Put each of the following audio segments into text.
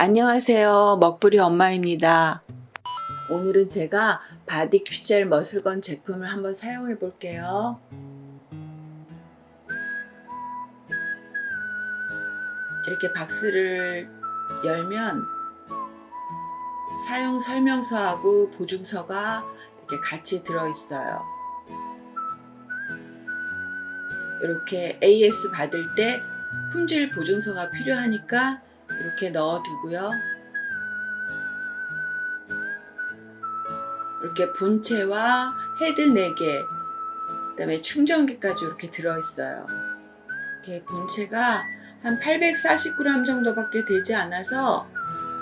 안녕하세요. 먹부리 엄마입니다. 오늘은 제가 바디 픽셀 muscle gun 제품을 한번 사용해 볼게요. 이렇게 박스를 열면 사용 설명서하고 보증서가 이렇게 같이 들어 있어요. 이렇게 AS 받을 때 품질 보증서가 필요하니까 이렇게 넣어 두고요. 이렇게 본체와 헤드 4개, 그 다음에 충전기까지 이렇게 들어있어요. 이렇게 본체가 한 840g 정도밖에 되지 않아서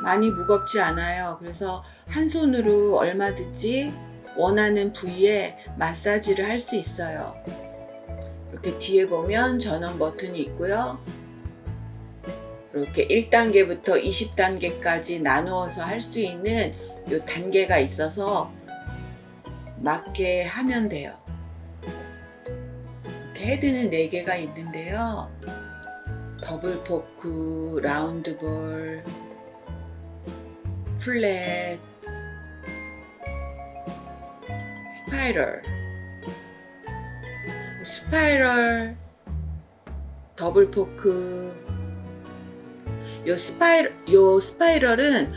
많이 무겁지 않아요. 그래서 한 손으로 얼마든지 원하는 부위에 마사지를 할 수 있어요. 이렇게 뒤에 보면 전원 버튼이 있고요. 이렇게 1단계부터 20단계까지 나누어서 할 수 있는 요 단계가 있어서 맞게 하면 돼요. 이렇게 헤드는 4개가 있는데요. double fork, round ball, flat, spiral, spiral, double fork, 요 spiral, 요 spiral은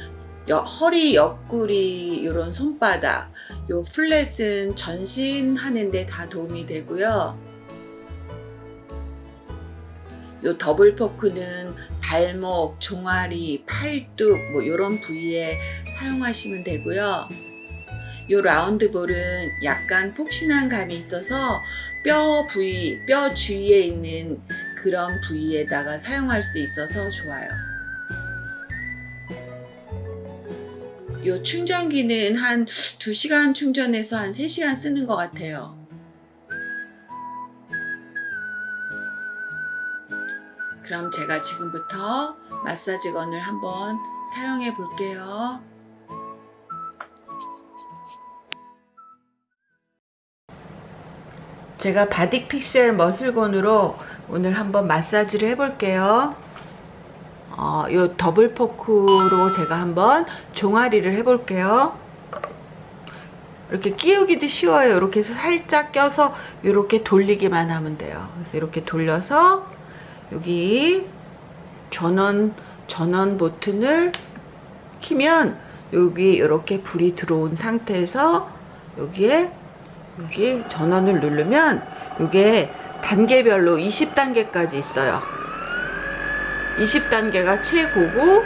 여, 허리 옆구리 이런 손바닥, 요 flat은 전신 하는데 다 도움이 되고요. 요 double fork는 발목, 종아리, 팔뚝 뭐 이런 부위에 사용하시면 되고요. 요 라운드 볼은 약간 폭신한 감이 있어서 뼈 부위, 뼈 주위에 있는 그런 부위에다가 사용할 수 있어서 좋아요. 요 충전기는 한 2시간 충전해서 한 3시간 쓰는 것 같아요. 그럼 제가 지금부터 마사지건을 한번 사용해 볼게요. 제가 바디 픽셀 muscle gun으로 오늘 한번 마사지를 해 볼게요. 어, 요 double fork로 제가 한번 종아리를 해 볼게요. 이렇게 끼우기도 쉬워요. 이렇게 해서 살짝 껴서 이렇게 돌리기만 하면 돼요. 그래서 이렇게 돌려서 여기 전원 전원 버튼을 키면 여기 이렇게 불이 들어온 상태에서 여기에 여기 전원을 누르면 이게 단계별로 20단계까지 있어요. 20단계가 최고고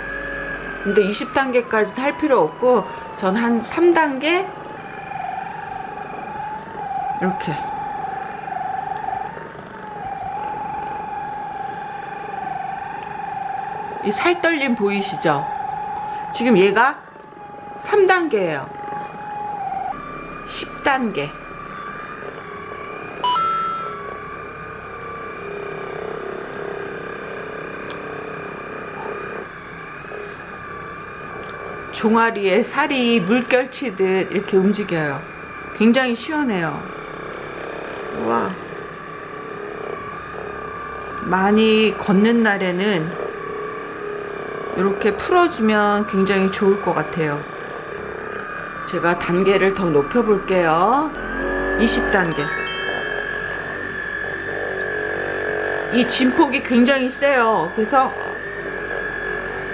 근데 20단계까지는 할 필요 없고 전 한 3단계 이렇게 이 살떨림 보이시죠? 지금 얘가 3단계예요. 10단계 종아리에 살이 물결치듯 이렇게 움직여요. 굉장히 시원해요. 와 많이 걷는 날에는 이렇게 풀어주면 굉장히 좋을 것 같아요. 제가 단계를 더 높여 볼게요. 20단계. 이 진폭이 굉장히 세요. 그래서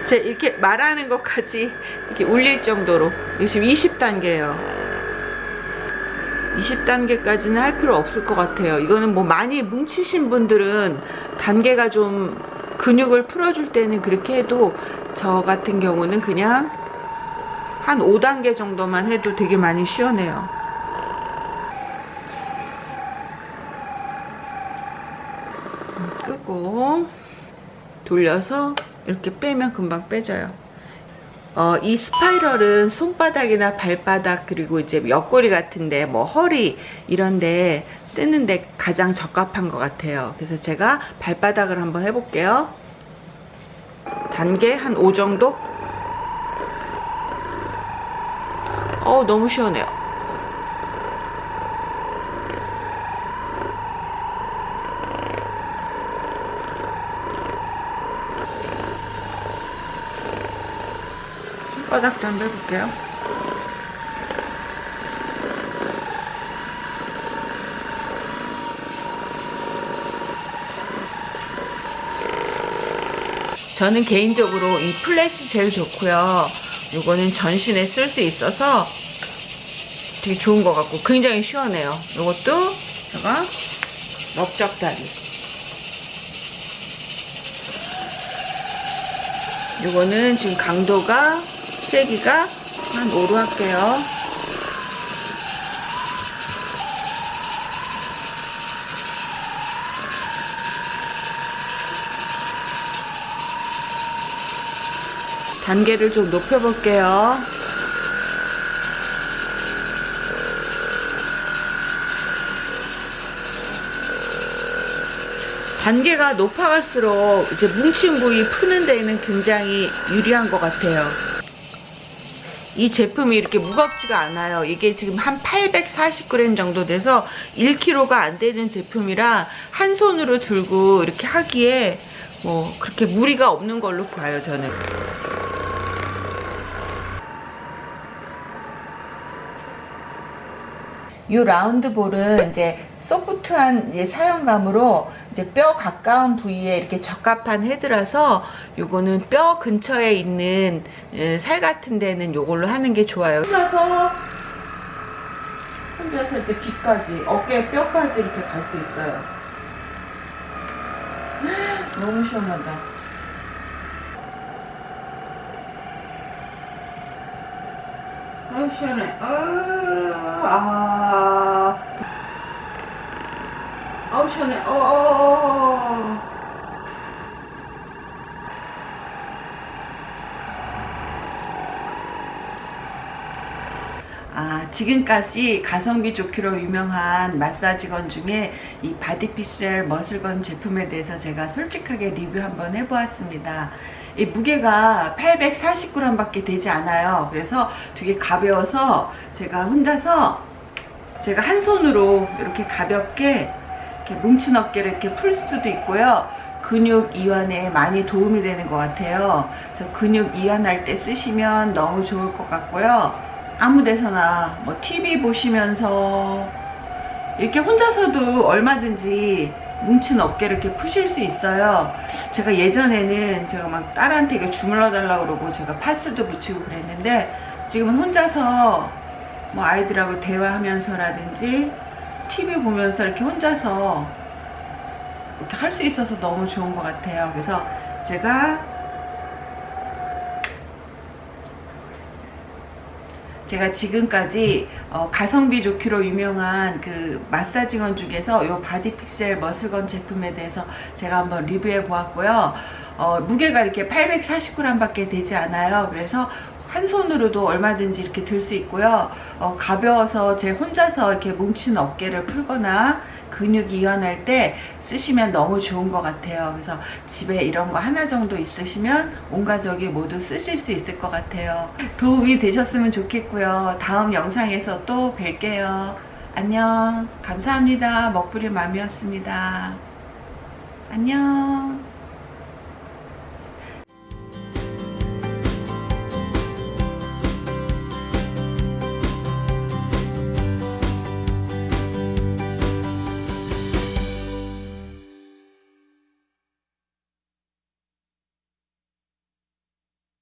제 이렇게 말하는 것까지 이렇게 울릴 정도로 지금 20단계예요. 20단계까지는 할 필요 없을 것 같아요. 이거는 뭐 많이 뭉치신 분들은 단계가 좀 근육을 풀어줄 때는 그렇게 해도 저 같은 경우는 그냥 한 5단계 정도만 해도 되게 많이 시원해요. 끄고 돌려서 이렇게 빼면 금방 빼져요. 어, 이 스파이럴은 손바닥이나 발바닥 그리고 이제 옆구리 같은데 뭐 허리 이런데 쓰는데 가장 적합한 것 같아요. 그래서 제가 발바닥을 한번 해볼게요. 단계 한 5 정도? 어 너무 시원해요 바닥도 한번 해볼게요. 저는 개인적으로 이 플래시 제일 좋고요. 이거는 전신에 쓸 수 있어서 되게 좋은 것 같고 굉장히 시원해요. 이것도 제가 넓적다리. 이거는 지금 강도가 세기가 한 5로 할게요. 단계를 좀 높여볼게요. 단계가 높아갈수록 이제 뭉친 부위 푸는 데에는 굉장히 유리한 것 같아요. 이 제품이 이렇게 무겁지가 않아요. 이게 지금 한 840g 정도 돼서 1kg가 안 되는 제품이라 한 손으로 들고 이렇게 하기에 뭐 그렇게 무리가 없는 걸로 봐요, 저는. 이 라운드 볼은 이제 소프트한 사용감으로 이제 뼈 가까운 부위에 이렇게 적합한 헤드라서 요거는 뼈 근처에 있는 에, 살 같은 데는 요걸로 하는 게 좋아요. 혼자서 혼자서 이렇게 뒤까지 어깨 뼈까지 이렇게 갈 수 있어요. 너무 시원하다. 아유 시원해. 아유 아. 아우 시원해. 어. 어, 어. 아, 지금까지 가성비 좋기로 유명한 마사지건 중에 이 바디피셀 머슬건 제품에 대해서 제가 솔직하게 리뷰 한번 해보았습니다. 이 무게가 840g 밖에 되지 않아요. 그래서 되게 가벼워서 제가 혼자서 제가 한 손으로 이렇게 가볍게 이렇게 뭉친 어깨를 이렇게 풀 수도 있고요. 근육 이완에 많이 도움이 되는 것 같아요. 그래서 근육 이완할 때 쓰시면 너무 좋을 것 같고요. 아무 데서나 뭐 TV 보시면서 이렇게 혼자서도 얼마든지 뭉친 어깨를 이렇게 푸실 수 있어요. 제가 예전에는 제가 막 딸한테 이거 주물러 달라고 그러고 제가 파스도 붙이고 그랬는데 지금은 혼자서 뭐 아이들하고 대화하면서라든지 TV 보면서 이렇게 혼자서 이렇게 할 수 있어서 너무 좋은 것 같아요. 그래서 제가 제가 지금까지 어, 가성비 좋기로 유명한 그 마사지건 중에서 요 바디픽셀 머슬건 제품에 대해서 제가 한번 리뷰해 보았고요. 어, 무게가 이렇게 840g 밖에 되지 않아요. 그래서 한 손으로도 얼마든지 이렇게 들 수 있고요. 어, 가벼워서 제 혼자서 이렇게 뭉친 어깨를 풀거나 근육 이완할 때 쓰시면 너무 좋은 것 같아요. 그래서 집에 이런 거 하나 정도 있으시면 온 가족이 모두 쓰실 수 있을 것 같아요. 도움이 되셨으면 좋겠고요. 다음 영상에서 또 뵐게요. 안녕. 감사합니다. 먹부리 맘이었습니다. 안녕.